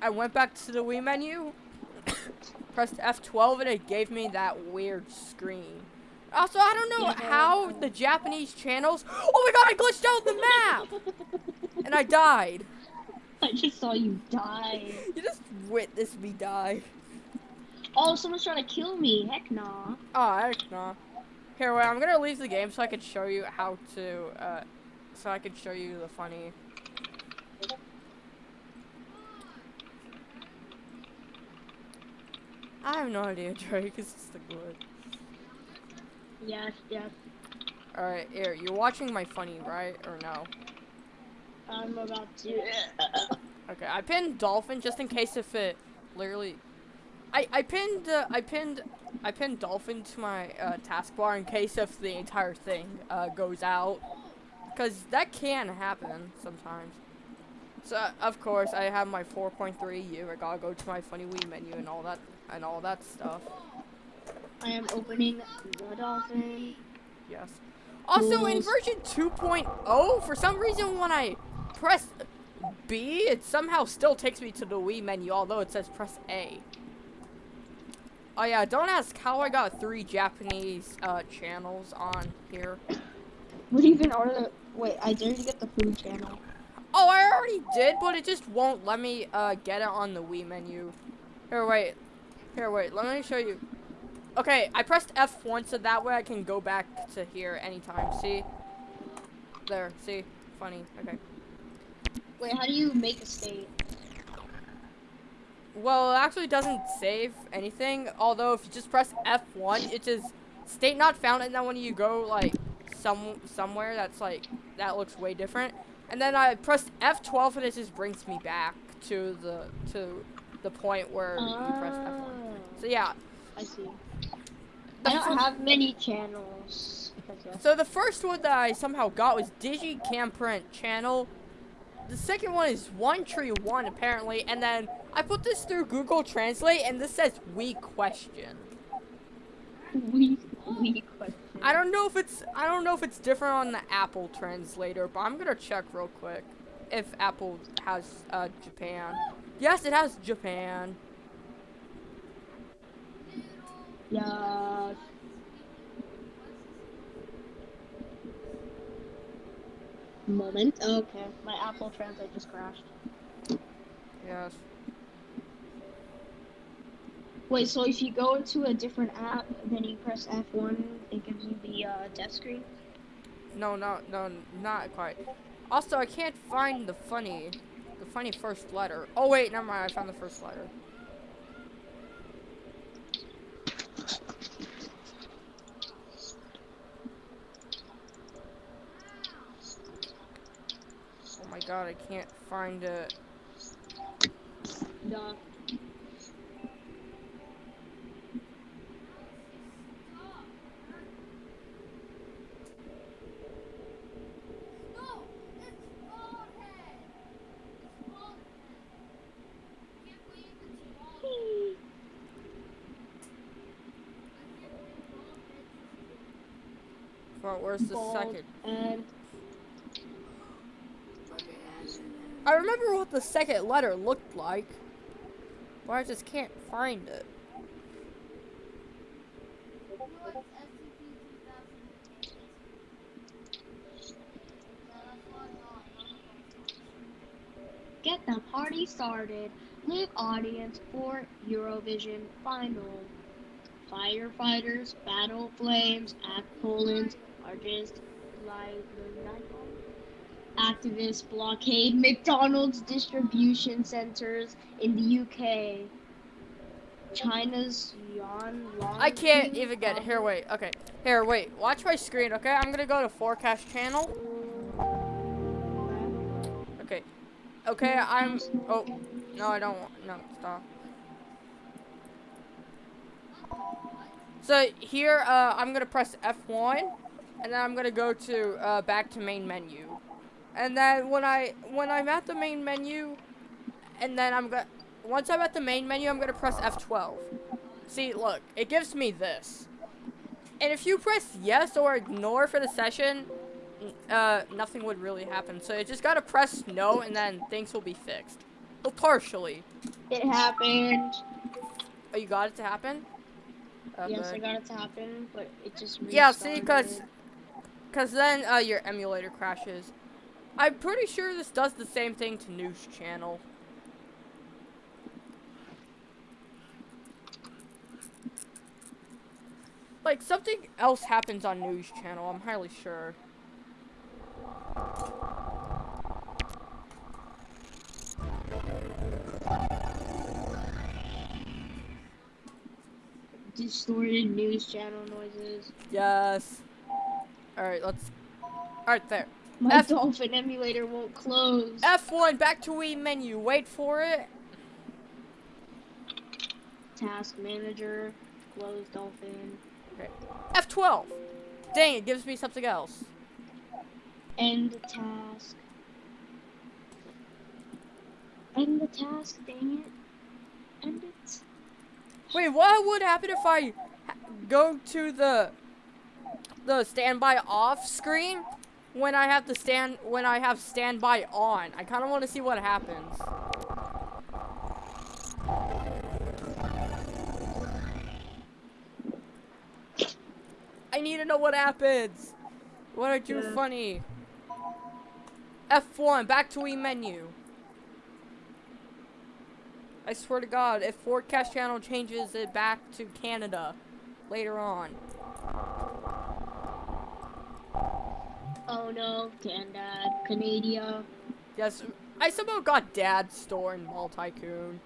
I went back to the Wii menu, pressed F12, and it gave me that weird screen. Also, I don't know how the Japanese channels. Oh my god, I glitched out the map! and I died. I just saw you die. You just witnessed me die. Oh, someone's trying to kill me. Heck nah. Oh, heck no. Here, wait, I'm gonna leave the game so I can show you how to, uh, so I can show you the funny. I have no idea, Drake. It's just a glitch. Yes, yes. Alright, here, you're watching my funny, right? Or no? I'm about to. Okay, I pinned Dolphin just in case if it literally. I I pinned uh, I pinned I pinned Dolphin to my uh, taskbar in case if the entire thing uh, goes out, because that can happen sometimes. So uh, of course I have my 4.3 U. I gotta go to my funny Wii menu and all that and all that stuff. I am opening the dolphin. Yes. Also, in version 2.0, for some reason, when I press B, it somehow still takes me to the Wii menu, although it says press A. Oh yeah, don't ask how I got three Japanese uh, channels on here. What even are the? Wait, I dare to get the food channel. Oh, I already did, but it just won't let me uh, get it on the Wii menu. Here, wait. Here, wait. Let me show you. Okay, I pressed F1 so that way I can go back to here anytime. See? There. See? Funny. Okay. Wait, how do you make a state? Well, it actually doesn't save anything. Although if you just press F1, it just state not found, and then when you go like some somewhere that's like that looks way different, and then I pressed F12 and it just brings me back to the to the point where you press F1. Oh, So yeah. I see. I don't have many channels. So the first one that I somehow got was Digicam Print channel. The second one is One Tree One apparently, and then I put this through Google Translate, and this says "we question." we we question. I don't know if it's I don't know if it's different on the Apple translator, but I'm gonna check real quick if Apple has uh, Japan. Yes, it has Japan. Yeah. Moment. Okay, my Apple Translate just crashed. Yes. Wait, so if you go into a different app, then you press F1, it gives you the uh, death screen. No, no, no, not quite. Also, I can't find the funny, the funny first letter. Oh wait, never mind. I found the first letter. Oh my god, I can't find it. Duh. No, it's bald head. It's bald head. Can't believe it's bald. I can't believe bald head's But where's the Bald second? And I remember what the second letter looked like, but I just can't find it. You know it's SCP 2008. Yeah, that's what I thought. get the party started. Live audience for Eurovision final. Firefighters, battle flames, act Poland, activists blockade McDonald's distribution centers in the UK. China's Yan Long. I can't even get it. Here, wait. Okay. Here, wait. Watch my screen, okay? I'm gonna go to forecast channel. Okay. Okay, I'm. Oh. No, I don't want. No, stop. So here, uh, I'm gonna press F1, and then I'm gonna go to uh, back to main menu, and then when I when I'm at the main menu, and then I'm gonna once I'm at the main menu, I'm gonna press F12. See, look, it gives me this. And if you press yes or ignore for the session, uh, nothing would really happen. So you just gotta press no, and then things will be fixed. Well, partially. It happened. Oh, you got it to happen? Yes, Okay. I got it to happen, but it just Yeah, see, cause, restarted. cause then uh, your emulator crashes. I'm pretty sure this does the same thing to News Channel. Like something else happens on News Channel. I'm highly sure. distorted news channel noises. Yes. All right, let's. All right, there. My F- dolphin emulator won't close. F1 back to Wii menu. Wait for it. Task manager, close dolphin. Okay. F12. Dang, it gives me something else. End the task. End the task, dang it. End it. Wait, what would happen if I go to the the standby off screen when I have to stand when I have standby on? I kind of want to see what happens. I need to know what happens. What are you Yeah. funny. F1, back to E menu. I swear to God, if Forecast Channel changes it back to Canada later on. Oh no, Canada, Canada. Yes, I somehow got Dad's store in Mall Tycoon.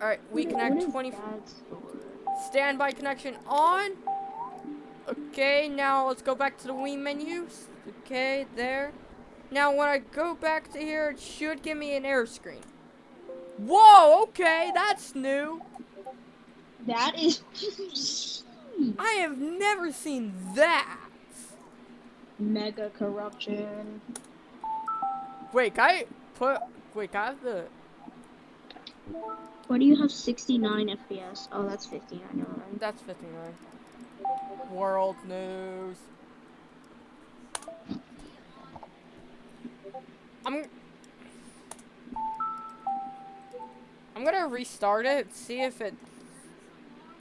Alright, we connect 20. Standby connection on. Okay, now let's go back to the Wii menus. Okay, there. Now when I go back to here, it should give me an error screen. Whoa, okay, that's new. That is I have never seen that. Mega corruption. Wait, can I put, wait, I have the, Why do you have 69 FPS? Oh, that's 59, never mind. that's 59. World news. I'm, I'm gonna restart it, see if it,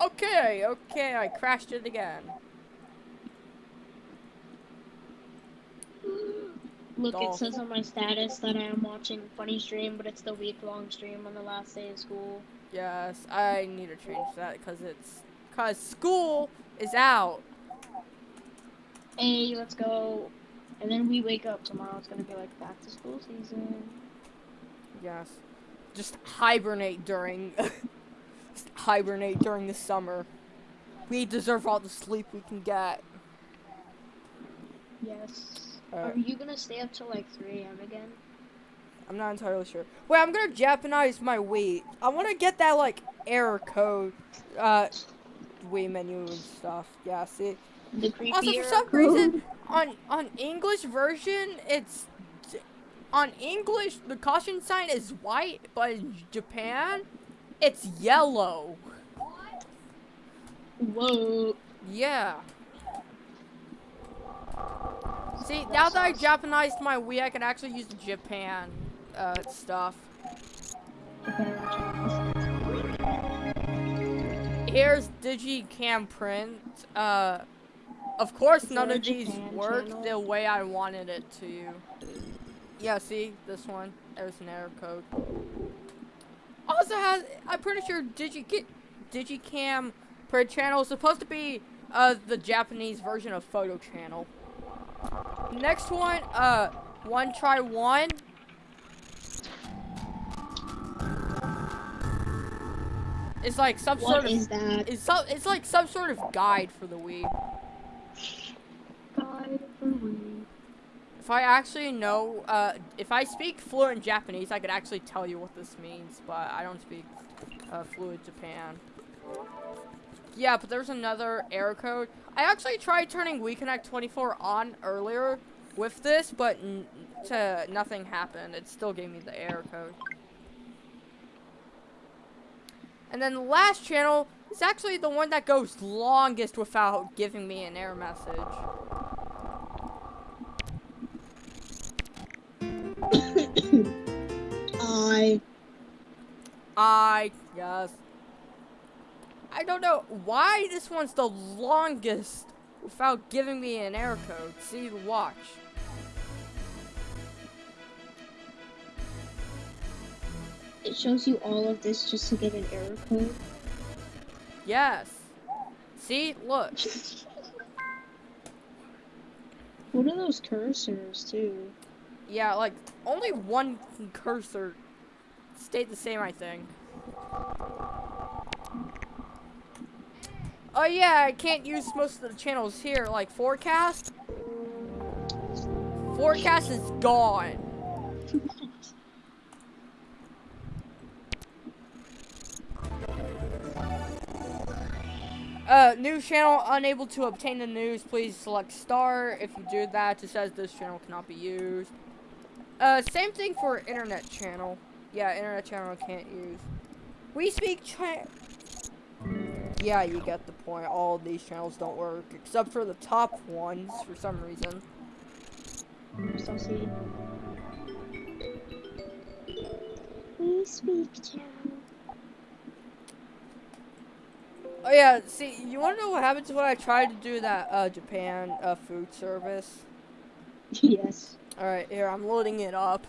okay, okay, I crashed it again. Look, it says on my status that I am watching funny stream, but it's the week long stream on the last day of school. Yes, I need to change that because it's, cause school is out. Hey, let's go. And then we wake up tomorrow. It's gonna be like back to school season. Yes. Just hibernate during just hibernate during the summer. We deserve all the sleep we can get. Yes. Are you gonna stay up till like 3 a.m. again? I'm not entirely sure. Wait, I'm gonna Japanize my Wii. I wanna get that like error code uh Wii menu and stuff. Yeah, see. The creepy Also for some code? reason on on English version it's on English the caution sign is white, but in Japan it's yellow. What? Whoa. Yeah. See, now that I Japanized my Wii, I can actually use the Japan uh, stuff. Here's Digicam print. Uh, of course, none of these work the way I wanted it to. Yeah, see this one. There's an error code. Also has, I'm pretty sure Digi Digicam print channel is supposed to be uh the Japanese version of Photo Channel. Next one, uh, one try one. It's like some What sort of is that? it's some it's like some sort of guide for the Wii. God for Wii. If I actually know, uh, if I speak fluent Japanese, I could actually tell you what this means, but I don't speak uh, fluent Japan. Yeah, but there's another error code. I actually tried turning WiiConnect24 on earlier with this, but n to nothing happened. It still gave me the error code. And then the last channel is actually the one that goes longest without giving me an error message. I. I yes. I don't know why this one's the longest without giving me an error code. See, watch. It shows you all of this just to get an error code. Yes. See, look. What are those cursors too? Yeah, like only one cursor stayed the same, I think. Oh yeah, I can't use most of the channels here, like forecast. Forecast is gone. Uh, news channel unable to obtain the news. Please select star. If you do that, it says this channel cannot be used. Uh, same thing for internet channel. Yeah, internet channel can't use. Wii Speak Yeah, you get the point. All of these channels don't work, except for the top ones for some reason. So see. Wii Speak channel. Oh yeah, see, you wanna know what happens when I try to do that uh, Japan uh, food service? Yes. All right, here I'm loading it up.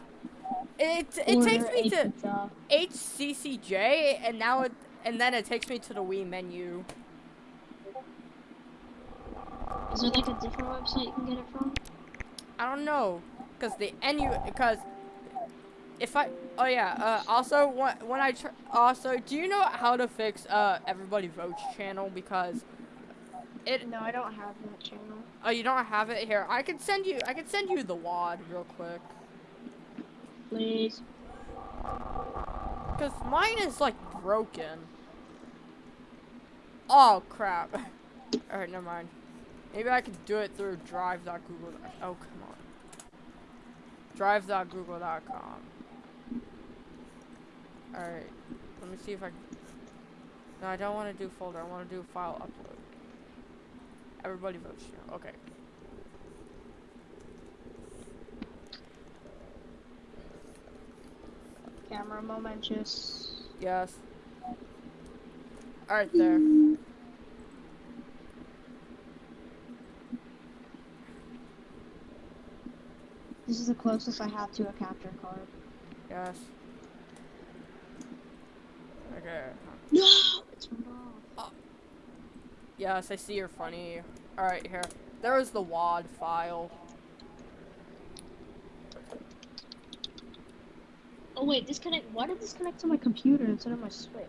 It it takes me to Pizza. HCCJ, and now it and then it takes me to the Wii menu. Is there like a different website you can get it from? I don't know, cause the NU because if I oh yeah uh, also when when I tr- also do you know how to fix uh everybody votes channel because it No, I don't have that channel. oh you don't have it here I can send you I can send you the WAD real quick Please. because mine is like broken. Oh crap! All right, never mind. Maybe I could do it through drive.google. Oh come on. Drive.google.com. Alright, let me see if I can. No, I don't want to do folder. I want to do file upload. Everybody votes here. Okay. Camera momentous. Yes. Alright, there. This is the closest I have to a capture card. Yes. Okay. No! It's wrong. Yes, I see you're funny. Alright, here. There is the WAD file. Oh wait, disconnect. Why did this connect to my computer instead of my Switch?